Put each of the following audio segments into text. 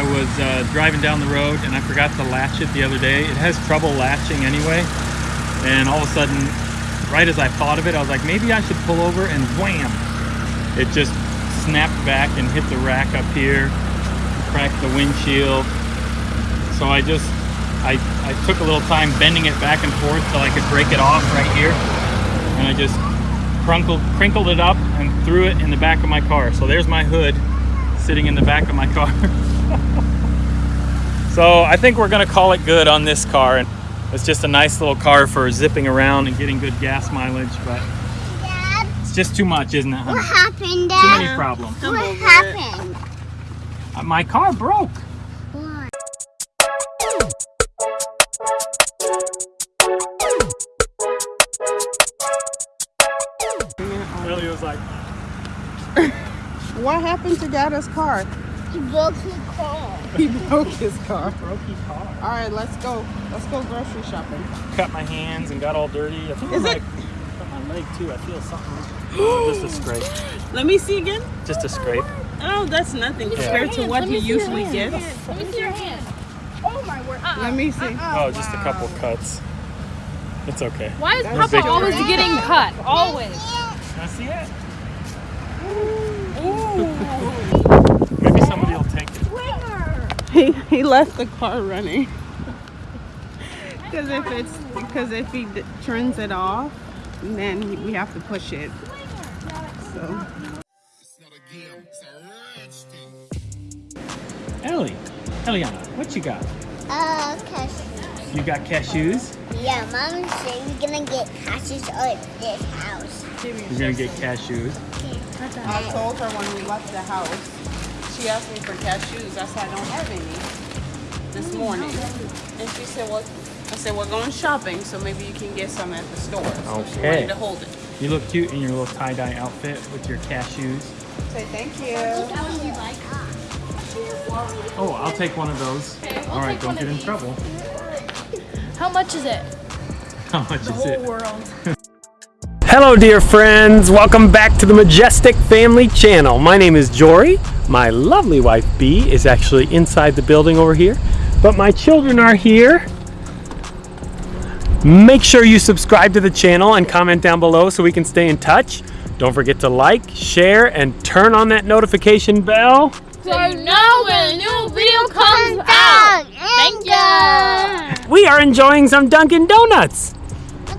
I was uh, driving down the road and I forgot to latch it the other day. It has trouble latching anyway. And all of a sudden, right as I thought of it, I was like, maybe I should pull over and wham! It just snapped back and hit the rack up here, cracked the windshield. So I just, I, I took a little time bending it back and forth till I could break it off right here. And I just crunkled, crinkled it up and threw it in the back of my car. So there's my hood sitting in the back of my car. so I think we're gonna call it good on this car. And it's just a nice little car for zipping around and getting good gas mileage, but Dad, it's just too much, isn't it? what honey? happened, Too many problems. What happened? Uh, My car broke. What? Billy was like, What happened to Dada's car? He broke his car. He broke his car. broke his car. All right, let's go. Let's go grocery shopping. Cut my hands and got all dirty. I think Is I it- might cut my leg too. I feel something. just a scrape. Let me see again. Just a scrape. Oh, that's nothing compared to what he usually gets. Let me see your hand. Oh my word. Uh-uh. Let me see. Uh-uh. Oh, just a couple cuts. It's okay. Why is That's Papa always brain. getting cut? Always. Can I see it? Maybe somebody will take it. He he left the car running. Because if it's because if he d- turns it off, then we have to push it. So It's not a game, it's a rich thing. Ellie, Eliana, what you got? Uh, cause, You got cashews? yeah, Mom said we're gonna get cashews at this house. You're gonna get cashews. I told her when we left the house, she asked me for cashews. I said I don't have any this mm-hmm. morning, and she said, "Well," I said, "We're going shopping, so maybe you can get some at the store." So she Okay. wanted to hold it. You look cute in your little tie-dye outfit with your cashews. Say thank you. Oh, I'll take one of those. All right, don't get in trouble. How much is it? How much is it? The whole world. Hello dear friends, welcome back to the Majestic Family Channel. My name is Jory. My lovely wife Bee is actually inside the building over here, but my children are here. Make sure you subscribe to the channel and comment down below so we can stay in touch. Don't forget to like, share, and turn on that notification bell. So you know when a new video comes out. Thank you. We are enjoying some Dunkin' Donuts.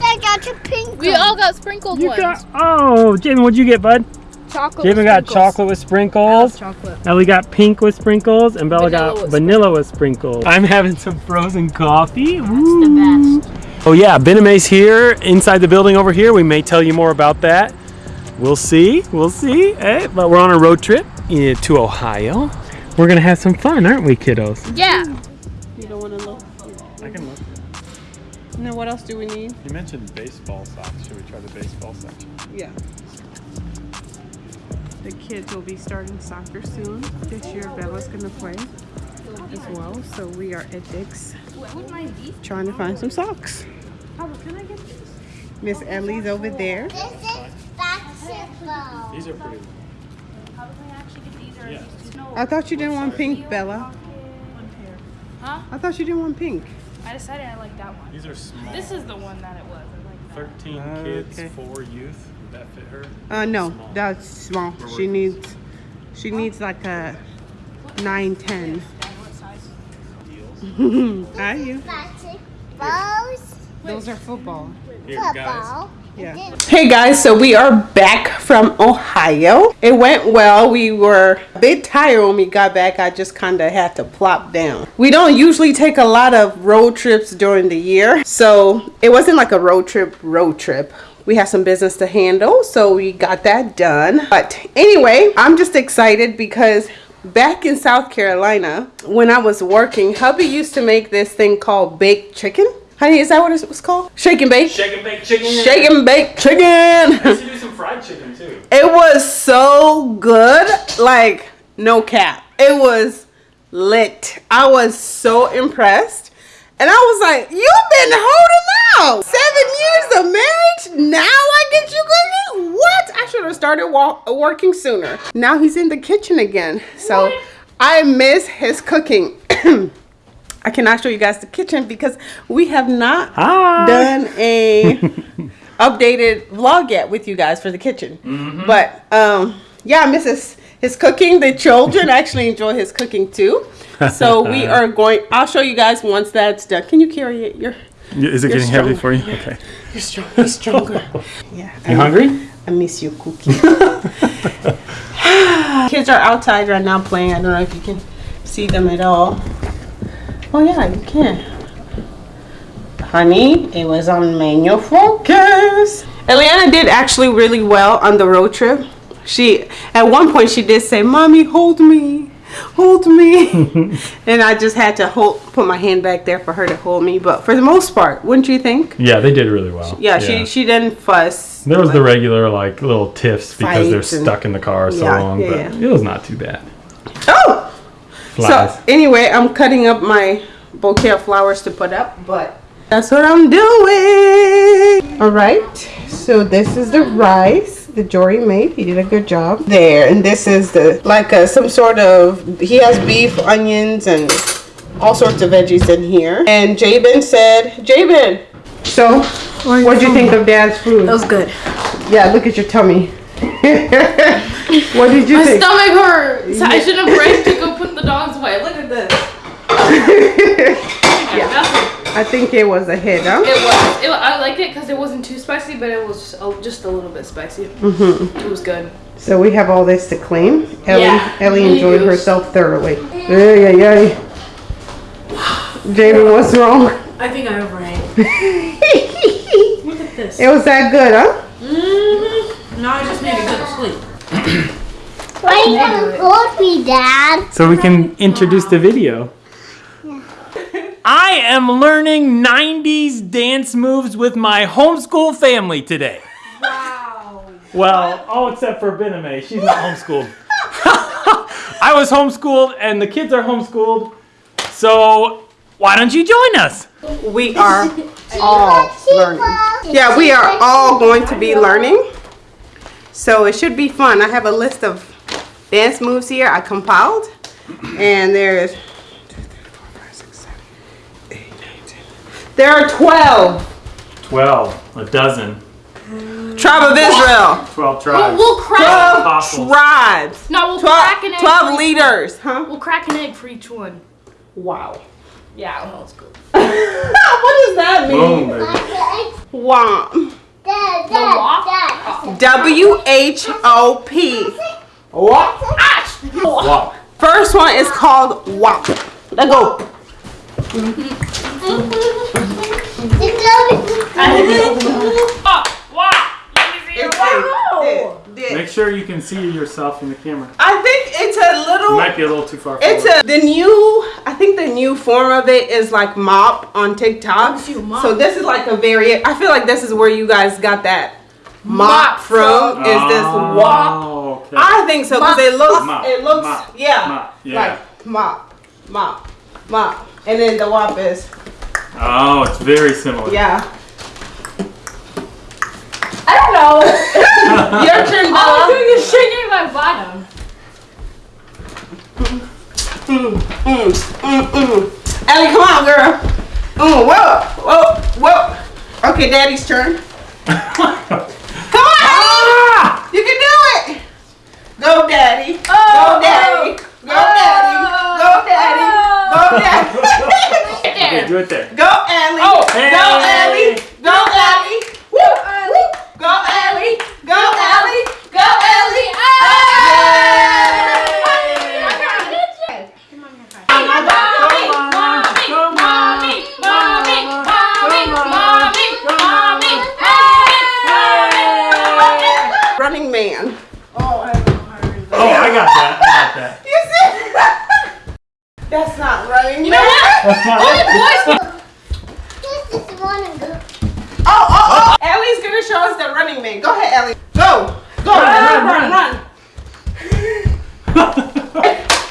Look, I got your pink We all got sprinkled You ones. got, oh, Jamin, what'd you get, bud? chocolate. Jamin got chocolate with sprinkles. Chocolate. Ellie got pink with sprinkles, and Bella Vanilla got with vanilla with sprinkles. I'm having some frozen coffee. The Ooh. best. Oh yeah, Bename's here inside the building over here. We may tell you more about that. We'll see. We'll see. Eh, but we're on a road trip eh, to Ohio. We're gonna have some fun, aren't we, kiddos? Yeah. You don't want to look. I can look. And then what else do we need? You mentioned baseball socks. Should we try the baseball section? Yeah. The kids will be starting soccer soon. This year, Bella's gonna play as well. So we are at Dick's trying to find some socks. Miss Ellie's over there. This is basketball. These are pretty. Yeah. I thought you didn't want pink, Bella. Huh? I thought you didn't want pink. I decided I like that one. These are small. This is the one that it was. I like that. 13 Oh, kids, okay. four youth. Would that fit her? Uh, no, Small. that's small. She needs, she needs like a nine, ten. Are you? Basketballs. Those are football. Here, guys. Yeah. Hey guys, so we are back from Ohio. It went well. We were a bit tired when we got back. I just kind of had to plop down. We don't usually take a lot of road trips during the year, so it wasn't like a road trip road trip. We had some business to handle, so we got that done. But anyway, I'm just excited because back in South Carolina, when I was working, hubby used to make this thing called baked chicken. Honey, is that what it was called? Shake and bake. Shake and bake chicken. Shake and bake I chicken. used to do some fried chicken too. It was so good. Like, no cap. It was lit. I was so impressed. And I was like, you've been holding out seven years of marriage. Now I get you cooking? What? I should have started working sooner. Now he's in the kitchen again. So I miss his cooking. I cannot show you guys the kitchen because we have not Hi. done a updated vlog yet with you guys for the kitchen. But um, yeah, I miss his, his cooking. The children actually enjoy his cooking too. So we are going. I'll show you guys once that's done. Can you carry it? You're Is it You're getting heavy for you? Okay. you're strong. You're stronger. yeah. You I, hungry? I miss your cooking. Kids are outside right now playing. I don't know if you can see them at all. Oh yeah, you can. Honey, it was on manual focus. Eliana did actually really well on the road trip. She at one point she did say, "Mommy, hold me, hold me," and I just had to hold, put my hand back there for her to hold me. But for the most part, wouldn't you think? Yeah, they did really well. Yeah, she she didn't fuss. There was the regular like little tiffs because they're Fights and- stuck in the car so Yeah, long, yeah, but yeah. it was not too bad. Flies. So anyway, I'm cutting up my bouquet of flowers to put up, but that's what I'm doing. All right. So this is the rice that Jory made. He did a good job there, and this is the like a, some sort of. He has beef, onions, and all sorts of veggies in here. And Jabin said, Jabin. So, what do you think of Dad's food? That was good. Yeah, look at your tummy. what did you think? My think? stomach hurts. I should have ran to go put the dogs away. Look at this. Yeah. I think it was a hit, huh? It was. It, I like it because it wasn't too spicy, but it was a, just a little bit spicy. Mm-hmm. It was good. So we have all this to clean. Ellie, Yeah. Ellie enjoyed herself thoroughly. Yeah, yeah, yeah. Jamie, what's wrong? I think I overate. Look at this. It was that good, huh? Mm-hmm. Now I just need to go to sleep. Why are you gonna hold me, Dad? So we can introduce the video. I am learning 90s dance moves with my homeschool family today. Wow. Well, all except for Bename. She's not homeschooled. I was homeschooled and the kids are homeschooled. So why don't you join us? We are all learning. Yeah, we are all going to be learning. So it should be fun. I have a list of dance moves here I compiled. And there's there are 12 12, a dozen, tribe of Israel. 12 We'll, tribes. we'll crack. 12 Apostles. tribes. No, we'll 12, crack an egg. 12 for each leaders, huh? We'll crack an egg for each one. Wow. Yeah, old school. what does that mean? baby. Womp. The walk. W H O P. Womp. Wow. First one is called WAP. Let's go. Oh, wow. Let me see your It's a- did- Make sure you can see yourself in the camera. I think it's a little. It little. might be a little too far It's forward. a the new. I think the new form of it is like mop on TikTok. Mop. So this is like a very. I feel like this is where you guys got that mop, Mop from. Is this oh. WAP? Okay. I think so because it looks. Mop, It looks. mop, yeah. mop, yeah. Like mop, mop, mop, and then the WAP is Oh, it's very similar. yeah. I don't know. Your turn, All I'm doing is shaking my bottom. Mm, mm, mm, mm. Ellie, come on, girl. Mm, whoa, whoa, whoa. Okay, Daddy's turn. Come on, Ah! You can do it. Go, Daddy. Oh, Go, oh. Daddy. Go, Daddy. Go, oh. Daddy. Go, Daddy. Right Okay, do it there. Go, Ellie. Oh, Go, hey. Ellie. Go, Ellie. Woo, woo. Go, Ellie. Go, Ellie. Go, Ellie. Mommy, mommy, mommy, mommy, mommy, mommy, mommy, hey! Running Man. Oh, I got that. I got that. You see? That's not it. This is one of the. Oh, oh, oh. Ellie's gonna show us the running man. Go ahead, Ellie. Go. Go. Run, Run, run, run, run.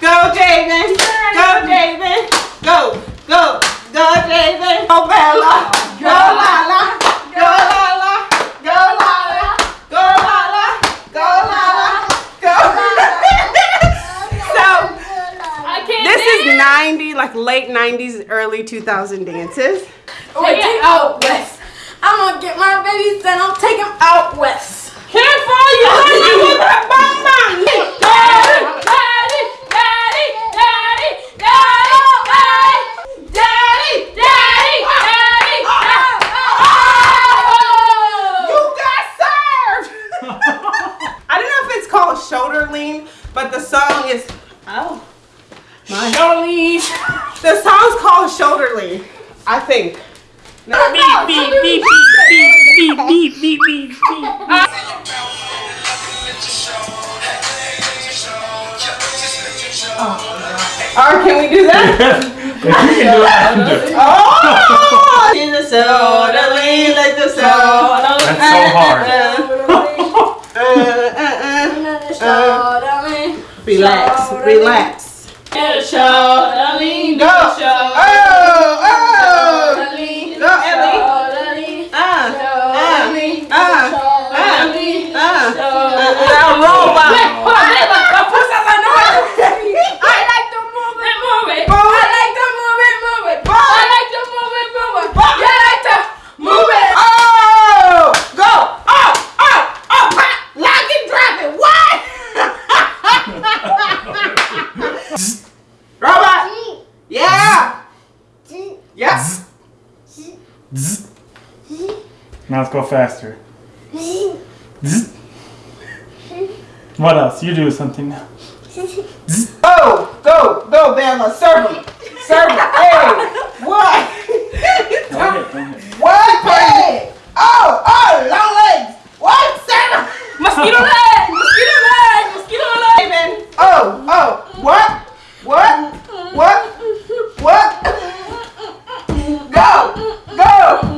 Go, Javen. Go, Javen. Go. Go. Go, Javen. Oh, go, Bella. Go, Lala. Go, Lala. Go, Lala. Go, Lala. Go, Lala. Go. so, I can't this is dance. 90, like late 90s, early 2000 dances. Oh, take it oh, out west. I'm gonna get my babies and I'll take them out west. Careful, you hurt you with that bomb Relax, relax. Get a show, I mean, go. show. Faster. What else? You do something now. Oh, go, go, go, Bella. Serve him. Serve him. Hey, what? Don't hit, don't hit. what? Hey. Oh, oh, long legs. What? Serve him. Mosquito leg, mosquito leg, mosquito leg. Amen. Oh, oh, what? What? What? What? Go, go.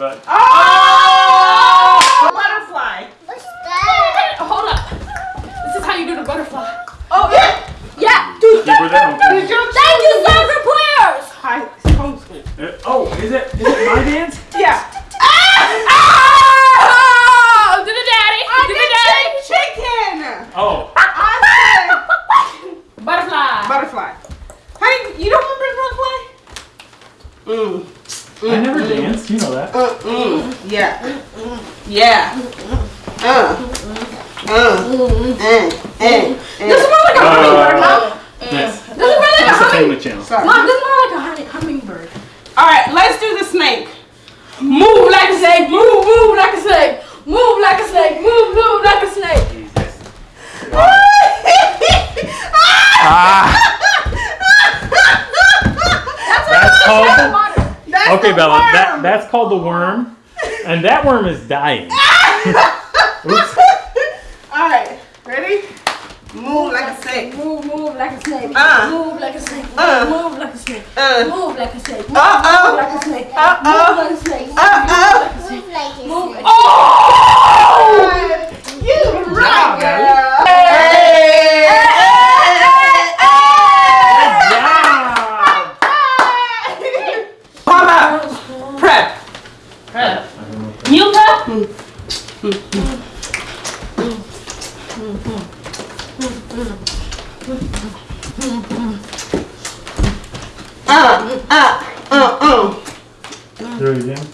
But. Ah! The hummingbird. family channel. Sorry. Mom, this smells like a hummingbird. All right, let's do the snake. Move like a snake. Move, move like a snake. Move like a snake. Move, move like a snake. Jesus. That's called. That's Okay, Bella. worm. That that's called the worm, and that worm is dying. Oops. All right, ready? Move like a snake. Move, move like a snake. Uh. Move like a snake. Move, Uh. move like a snake. Uh. Move like a snake. Move Uh-oh. like a snake. Uh-oh. Move like a snake. Uh-oh. Move like a Move. snake. Oh! You right, job, girl. Hey! Good job. How about prep? You go. Uh, uh, uh, uh. Do it again.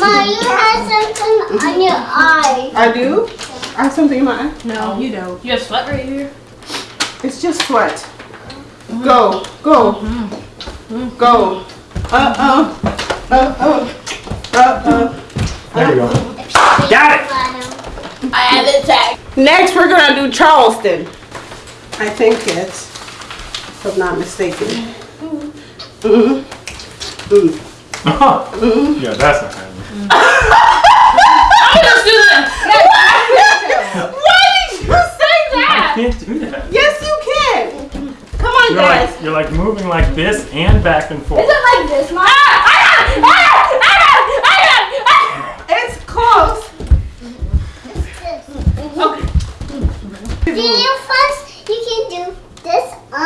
Ma, you have something on your eye. I do? I have something in my eye. No, you don't. You have sweat right here. It's just sweat. Go, go, go. Uh uh, uh uh, uh uh. There we go. Got it. I have it tag. Next, we're gonna do Charleston. I think it's, if I'm not mistaken. Mhm. yeah, that's not happening. Let's do this. Why did you say I can't do that. Yes, you can. Come on, You're guys. like, you're like moving like this and back and forth. Is it like this, Mom? Ah, I got Do you first? You can do this. Uh,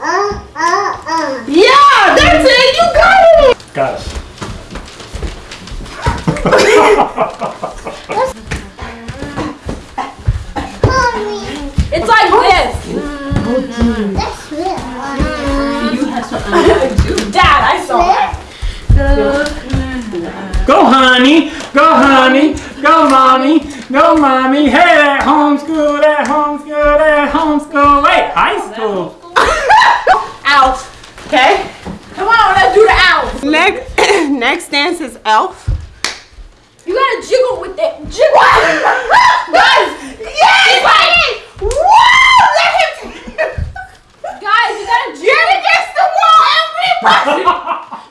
uh, uh, uh. Yeah, that's it. You got it. Got it. It's like this. that's real. You have to Dad, I saw that. Go, honey. Go, honey. Go, mommy. Go, mommy. Hey, at homeschool, at homeschool, at homeschool. Wait, high school. Elf. Okay. Come on, let's do the owl. Next, next dance is Elf. You gotta jiggle with it. Jiggle. Guys, Yes! Woo! Let him. guys, you gotta Get jiggle. against the wall, everybody.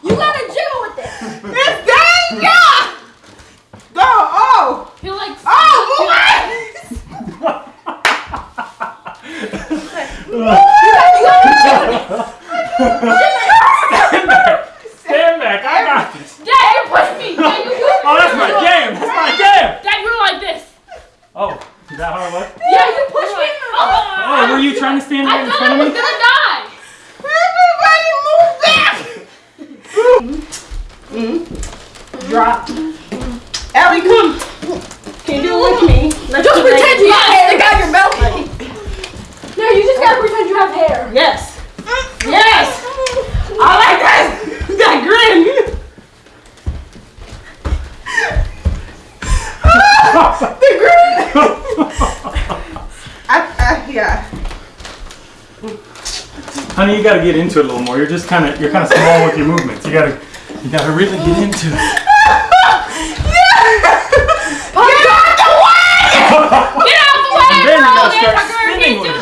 You gotta jiggle with it. It's danger. Go. Oh. Feel like. Oh, move Stand back. I got this. Dad, you push me. Dad, you push me. Oh, that's my game. That's my game. Dad, you're like this. Oh, is that how it was? Yeah, you push me. Oh, Oh, were you trying to stand I right in thought front I of was me? gonna die. Everybody move back. Drop. Ellie, come. Can you do it with me? Let's Just do it. pretend you have hair. Stick out your belt. No, you just gotta pretend you have hair. Yes. Yes. I like that. That grin. the grin. I, I, yeah. Honey, you gotta get into it a little more. You're just kind of, you're kind of small with your movements. You gotta, you gotta really get into it. Get out the way, And then you girl. gotta start spinning with it.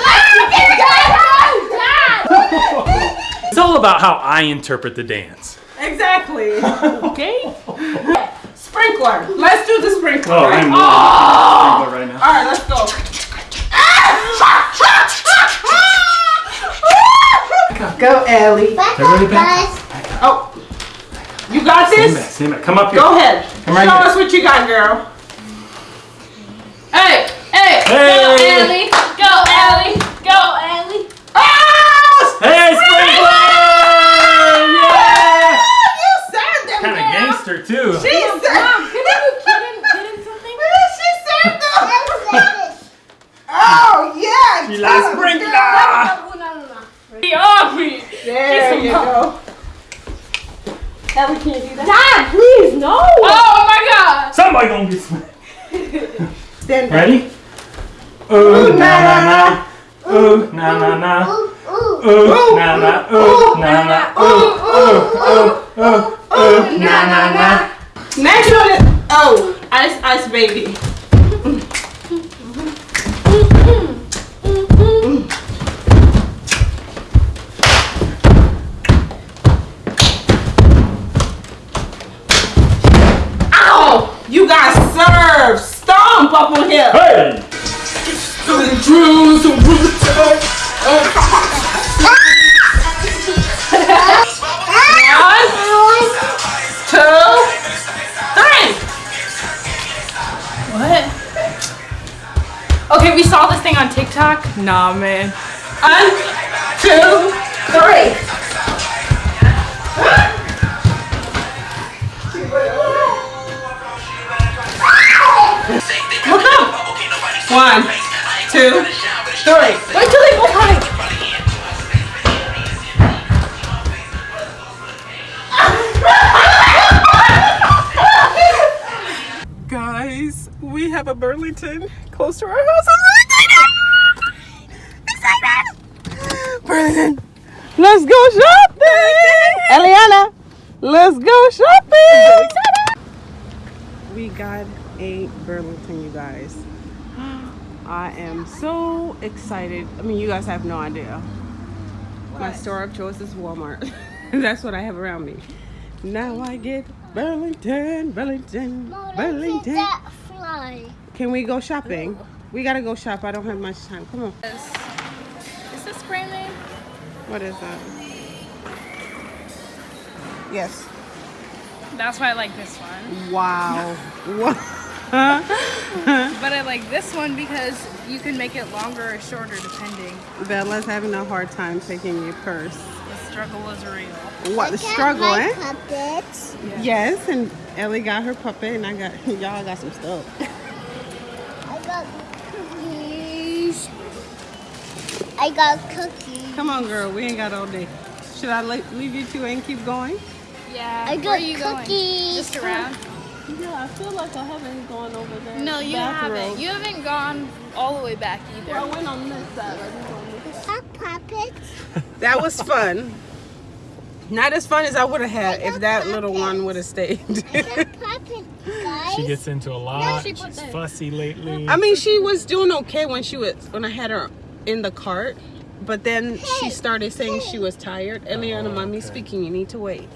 Ah, it's all about how I interpret the dance. Exactly. Okay. Sprinkler. Let's do the sprinkler. Oh, right? I'm oh. right now. All right, let's go. Go, Ellie. back Everybody up, back guys. Oh, you got Stand back, this? stand back. Come up here. Go ahead. Come right Show here. us what you got, girl. Hey, hey, go Ellie, go Ellie, go Ellie. Ah! Hey, Sprinkler! Yeah! You served them, Kind of gangster too. She served. Mom, can you get in, get in something? She served them. Let's finish. Oh yeah. You like good Sprinkler? girl. No, no, no, no. Be off me. There you go. Ellie, can you do that? Dad, please, no. Oh my God. Somebody gonna get smacked. Stand. Ready? Oh, ooh, na na na. Ooh, na na na. Ooh, oh, ooh. Oh, ooh, na na. Ooh, na na. Ooh, ooh, ooh, ooh, ooh, na na na. Next one is oh, ice ice baby. Ow! You got served. Stomp up on here. Hey! One, two, three. What? Okay, we saw this thing on TikTok. Nah, man. One, two, three. One, two, three. Wait till they both hide. Guys, we have a Burlington close to our house. I'm excited! Excited! Burlington, let's go shopping! Eliana, let's go shopping! We got a Burlington, you guys. I am so excited. I mean, you guys have no idea. My store of choice is Walmart. That's what I have around me. Now I get Burlington, Burlington, Mom, Burlington. Can we go shopping? We gotta go shop. I don't have much time. Come on. Is this brand name? What is that? Yes. That's why I like this one. Wow. What? But I like this one because you can make it longer or shorter depending. Bella's having a hard time taking your purse. The struggle is real. What the struggle, my eh? puppets. Yes, and Ellie got her puppet, and I got y'all got some stuff. I got cookies. I got cookies. Come on, girl, we ain't got all day. Should I leave you two and keep going? Yeah. I Where got are you going? cookies. Just around? Yeah, I feel like I haven't gone over there. No, you haven't. You haven't gone all the way back either. I went on this side. I didn't go on this Got puppets. That was fun. Not as fun as I would have had if that little one would have stayed. Puppets. She gets into a lot. she put She's that- fussy lately. I mean, she was doing okay when she was when I had her in the cart, but then she started saying she was tired. Eliana, Oh, mommy okay. speaking. You need to wait.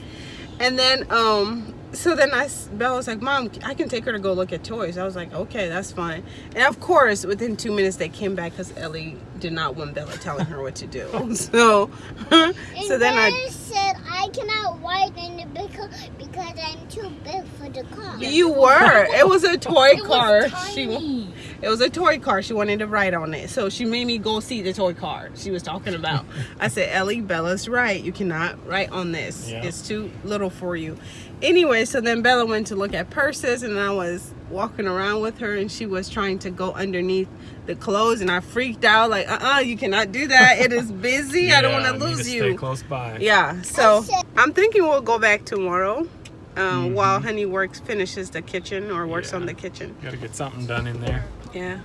And then, um, so then I, Bella was like, Mom, I can take her to go look at toys. I was like, okay, that's fine. And of course, within two minutes, they came back because Ellie did not want Bella telling her what to do. So, so and then I, I said I cannot ride in it car because I'm too big for the car. you were. It was a toy It was car. She. It was a toy car. She wanted to ride on it. So she made me go see the toy car she was talking about. I said, Ellie, Bella's right. You cannot ride on this. Yeah. It's too little for you. Anyway, so then Bella went to look at purses and I was walking around with her and she was trying to go underneath the clothes and I freaked out like, uh-uh, you cannot do that. It is busy. I don't want to lose Stay you. close by. Yeah, so I'm thinking we'll go back tomorrow um, while Honey works, finishes the kitchen or works on Mm-hmm. The kitchen. Got to get something done in there. Yeah.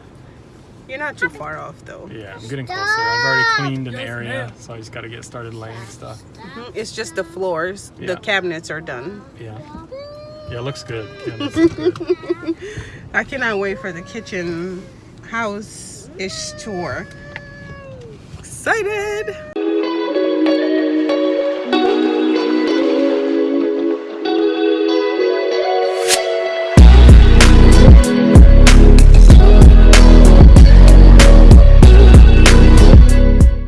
You're not too far off though. Yeah, I'm getting closer. I've already cleaned an Yes, area, so I just got to get started laying stuff. Mhm. It's just the floors. Yeah. The cabinets are done. Yeah. Yeah, looks good. Yeah, looks good. I cannot wait for the kitchen house ish tour. Excited.